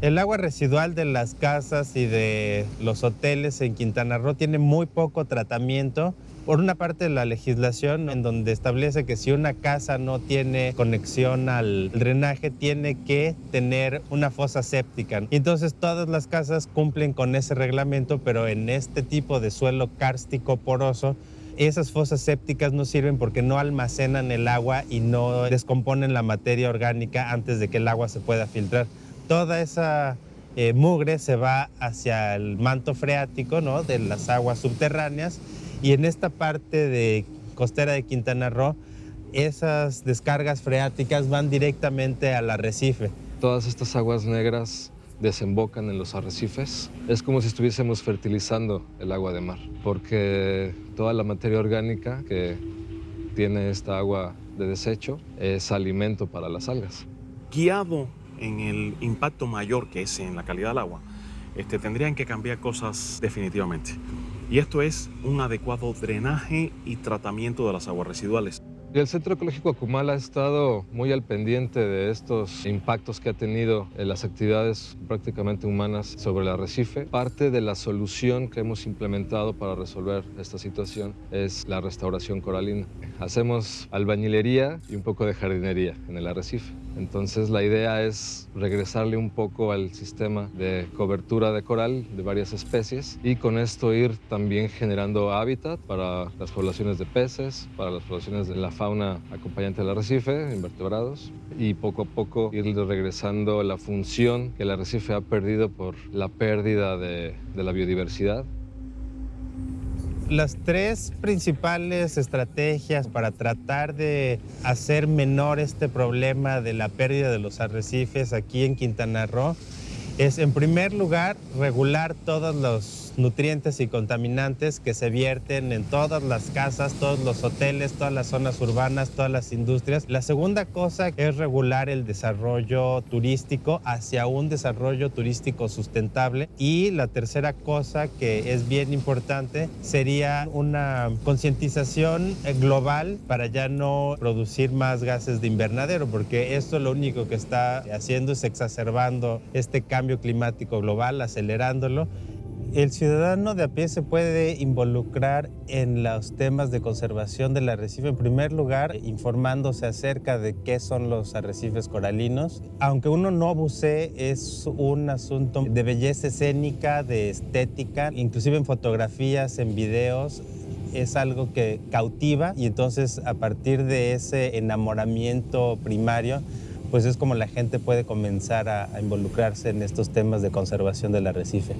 El agua residual de las casas y de los hoteles en Quintana Roo tiene muy poco tratamiento. Por una parte, la legislación en donde establece que si una casa no tiene conexión al drenaje, tiene que tener una fosa séptica. Entonces todas las casas cumplen con ese reglamento, pero en este tipo de suelo kárstico poroso, esas fosas sépticas no sirven porque no almacenan el agua y no descomponen la materia orgánica antes de que el agua se pueda filtrar toda esa eh, mugre se va hacia el manto freático ¿no? de las aguas subterráneas y en esta parte de costera de Quintana Roo esas descargas freáticas van directamente al arrecife. Todas estas aguas negras desembocan en los arrecifes. Es como si estuviésemos fertilizando el agua de mar, porque toda la materia orgánica que tiene esta agua de desecho es alimento para las algas. Guiado en el impacto mayor que es en la calidad del agua, este, tendrían que cambiar cosas definitivamente. Y esto es un adecuado drenaje y tratamiento de las aguas residuales. El Centro Ecológico Acumal ha estado muy al pendiente de estos impactos que ha tenido en las actividades prácticamente humanas sobre el arrecife. Parte de la solución que hemos implementado para resolver esta situación es la restauración coralina. Hacemos albañilería y un poco de jardinería en el arrecife. Entonces la idea es regresarle un poco al sistema de cobertura de coral de varias especies y con esto ir también generando hábitat para las poblaciones de peces, para las poblaciones de la fauna acompañante del arrecife, invertebrados, y poco a poco ir regresando la función que el arrecife ha perdido por la pérdida de, de la biodiversidad. Las tres principales estrategias para tratar de hacer menor este problema de la pérdida de los arrecifes aquí en Quintana Roo es, en primer lugar, regular todos los nutrientes y contaminantes que se vierten en todas las casas, todos los hoteles, todas las zonas urbanas, todas las industrias. La segunda cosa es regular el desarrollo turístico hacia un desarrollo turístico sustentable. Y la tercera cosa que es bien importante sería una concientización global para ya no producir más gases de invernadero, porque esto lo único que está haciendo es exacerbando este cambio climático global, acelerándolo el ciudadano de a pie se puede involucrar en los temas de conservación del arrecife, en primer lugar, informándose acerca de qué son los arrecifes coralinos. Aunque uno no bucee, es un asunto de belleza escénica, de estética, inclusive en fotografías, en videos, es algo que cautiva y entonces a partir de ese enamoramiento primario, pues es como la gente puede comenzar a, involucrarse en estos temas de conservación del arrecife.